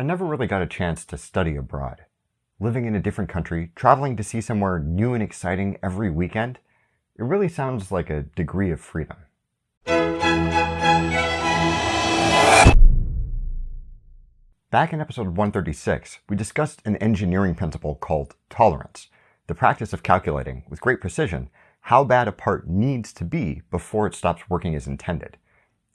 I never really got a chance to study abroad. Living in a different country, traveling to see somewhere new and exciting every weekend, it really sounds like a degree of freedom. Back in episode 136, we discussed an engineering principle called tolerance, the practice of calculating, with great precision, how bad a part needs to be before it stops working as intended.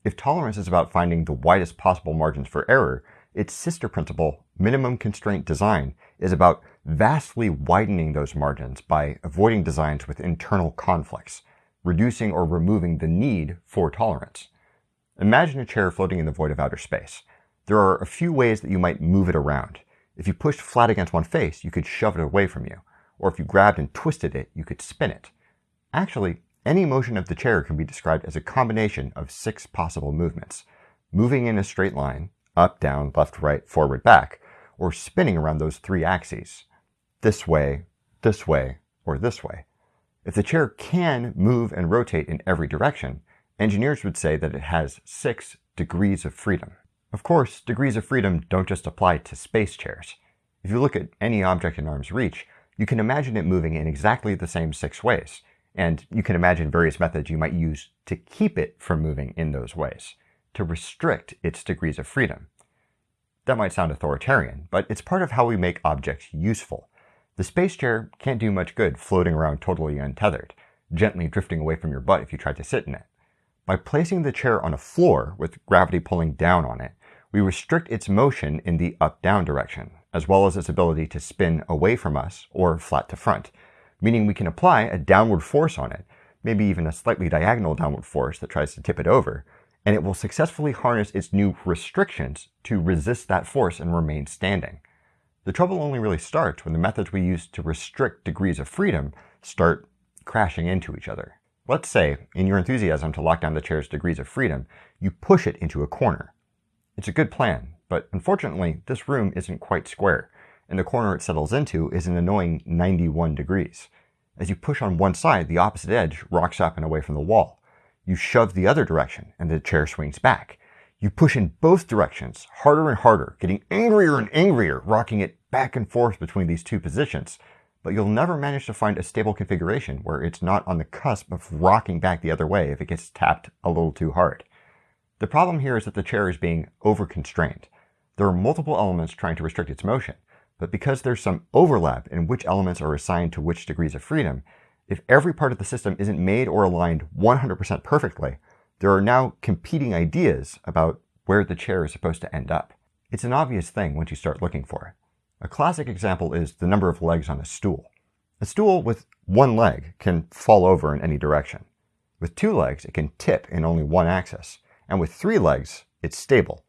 If tolerance is about finding the widest possible margins for error, its sister principle, minimum constraint design, is about vastly widening those margins by avoiding designs with internal conflicts, reducing or removing the need for tolerance. Imagine a chair floating in the void of outer space. There are a few ways that you might move it around. If you pushed flat against one face, you could shove it away from you. Or if you grabbed and twisted it, you could spin it. Actually, any motion of the chair can be described as a combination of six possible movements. Moving in a straight line, up, down, left, right, forward, back, or spinning around those three axes. This way, this way, or this way. If the chair can move and rotate in every direction, engineers would say that it has six degrees of freedom. Of course, degrees of freedom don't just apply to space chairs. If you look at any object in arm's reach, you can imagine it moving in exactly the same six ways, and you can imagine various methods you might use to keep it from moving in those ways, to restrict its degrees of freedom. That might sound authoritarian, but it's part of how we make objects useful. The space chair can't do much good floating around totally untethered, gently drifting away from your butt if you tried to sit in it. By placing the chair on a floor with gravity pulling down on it, we restrict its motion in the up-down direction, as well as its ability to spin away from us or flat to front, meaning we can apply a downward force on it, maybe even a slightly diagonal downward force that tries to tip it over, and it will successfully harness its new restrictions to resist that force and remain standing. The trouble only really starts when the methods we use to restrict degrees of freedom start crashing into each other. Let's say, in your enthusiasm to lock down the chair's degrees of freedom, you push it into a corner. It's a good plan, but unfortunately, this room isn't quite square, and the corner it settles into is an annoying 91 degrees. As you push on one side, the opposite edge rocks up and away from the wall. You shove the other direction, and the chair swings back. You push in both directions, harder and harder, getting angrier and angrier, rocking it back and forth between these two positions. But you'll never manage to find a stable configuration where it's not on the cusp of rocking back the other way if it gets tapped a little too hard. The problem here is that the chair is being over-constrained. There are multiple elements trying to restrict its motion, but because there's some overlap in which elements are assigned to which degrees of freedom, if every part of the system isn't made or aligned 100% perfectly, there are now competing ideas about where the chair is supposed to end up. It's an obvious thing once you start looking for it. A classic example is the number of legs on a stool. A stool with one leg can fall over in any direction. With two legs, it can tip in only one axis. And with three legs, it's stable.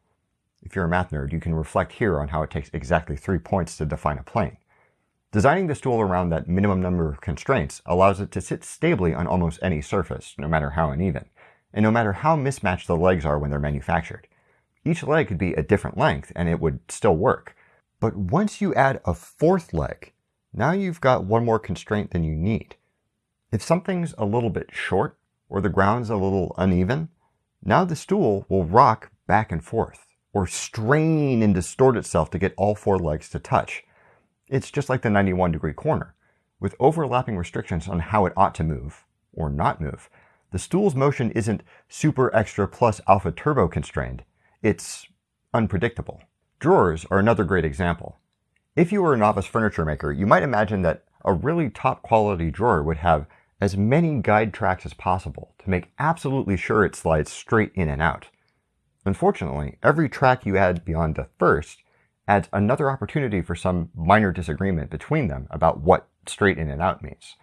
If you're a math nerd, you can reflect here on how it takes exactly three points to define a plane. Designing the stool around that minimum number of constraints allows it to sit stably on almost any surface, no matter how uneven, and no matter how mismatched the legs are when they're manufactured. Each leg could be a different length and it would still work. But once you add a fourth leg, now you've got one more constraint than you need. If something's a little bit short or the ground's a little uneven, now the stool will rock back and forth, or strain and distort itself to get all four legs to touch. It's just like the 91 degree corner. With overlapping restrictions on how it ought to move, or not move, the stool's motion isn't super extra plus alpha turbo constrained. It's unpredictable. Drawers are another great example. If you were a novice furniture maker, you might imagine that a really top quality drawer would have as many guide tracks as possible to make absolutely sure it slides straight in and out. Unfortunately, every track you add beyond the first adds another opportunity for some minor disagreement between them about what straight in and out means.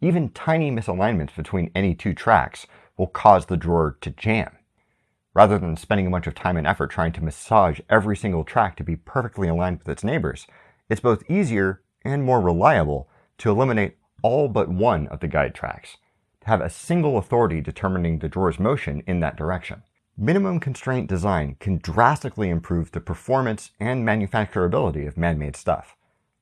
Even tiny misalignments between any two tracks will cause the drawer to jam. Rather than spending a bunch of time and effort trying to massage every single track to be perfectly aligned with its neighbors, it's both easier and more reliable to eliminate all but one of the guide tracks, to have a single authority determining the drawer's motion in that direction. Minimum constraint design can drastically improve the performance and manufacturability of man-made stuff.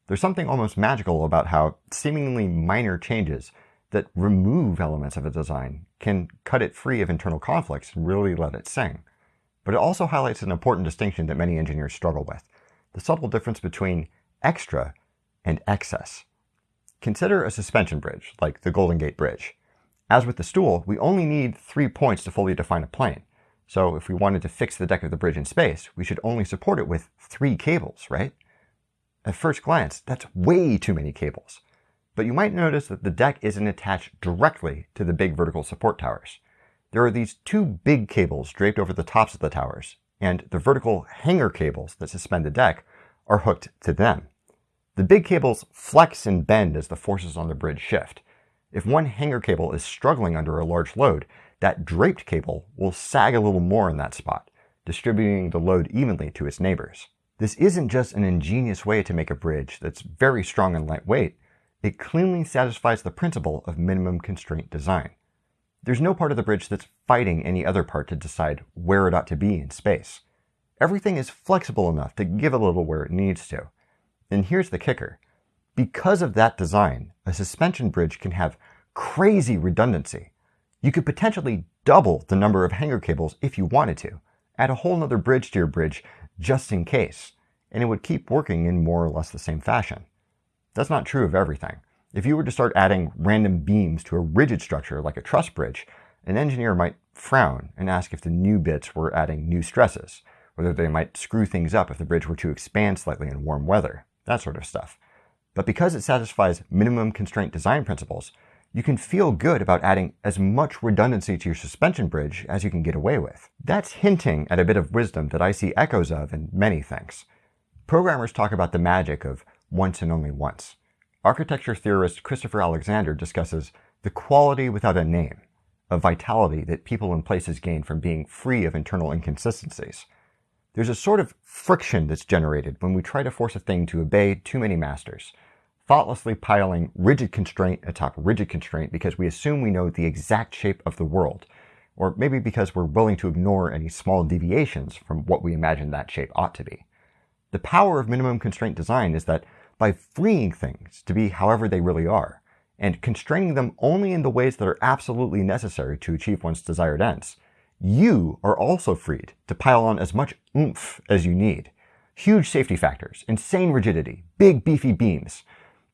There's something almost magical about how seemingly minor changes that remove elements of a design can cut it free of internal conflicts and really let it sing. But it also highlights an important distinction that many engineers struggle with. the subtle difference between extra and excess. Consider a suspension bridge, like the Golden Gate Bridge. As with the stool, we only need three points to fully define a plane. So if we wanted to fix the deck of the bridge in space, we should only support it with three cables, right? At first glance, that's way too many cables. But you might notice that the deck isn't attached directly to the big vertical support towers. There are these two big cables draped over the tops of the towers, and the vertical hanger cables that suspend the deck are hooked to them. The big cables flex and bend as the forces on the bridge shift. If one hanger cable is struggling under a large load, that draped cable will sag a little more in that spot, distributing the load evenly to its neighbors. This isn't just an ingenious way to make a bridge that's very strong and lightweight, it cleanly satisfies the principle of minimum constraint design. There's no part of the bridge that's fighting any other part to decide where it ought to be in space. Everything is flexible enough to give a little where it needs to. And here's the kicker. Because of that design, a suspension bridge can have crazy redundancy. You could potentially double the number of hanger cables if you wanted to, add a whole nother bridge to your bridge just in case, and it would keep working in more or less the same fashion. That's not true of everything. If you were to start adding random beams to a rigid structure like a truss bridge, an engineer might frown and ask if the new bits were adding new stresses, whether they might screw things up if the bridge were to expand slightly in warm weather, that sort of stuff. But because it satisfies minimum constraint design principles, you can feel good about adding as much redundancy to your suspension bridge as you can get away with. That's hinting at a bit of wisdom that I see echoes of in many things. Programmers talk about the magic of once and only once. Architecture theorist Christopher Alexander discusses the quality without a name, a vitality that people and places gain from being free of internal inconsistencies. There's a sort of friction that's generated when we try to force a thing to obey too many masters, thoughtlessly piling rigid constraint atop rigid constraint because we assume we know the exact shape of the world, or maybe because we're willing to ignore any small deviations from what we imagine that shape ought to be. The power of minimum constraint design is that by freeing things to be however they really are, and constraining them only in the ways that are absolutely necessary to achieve one's desired ends, you are also freed to pile on as much oomph as you need. Huge safety factors, insane rigidity, big beefy beams.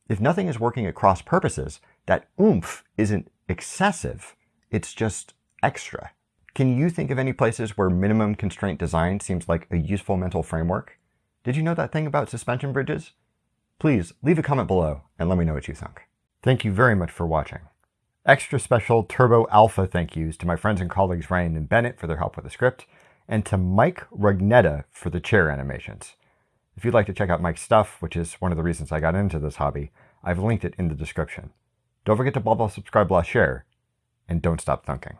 If nothing is working at cross purposes, that oomph isn't excessive, it's just extra. Can you think of any places where minimum constraint design seems like a useful mental framework? Did you know that thing about suspension bridges? Please leave a comment below and let me know what you think. Thank you very much for watching. Extra special Turbo Alpha thank yous to my friends and colleagues Ryan and Bennett for their help with the script, and to Mike Rugnetta for the chair animations. If you'd like to check out Mike's stuff, which is one of the reasons I got into this hobby, I've linked it in the description. Don't forget to blah blah subscribe blah share, and don't stop thunking.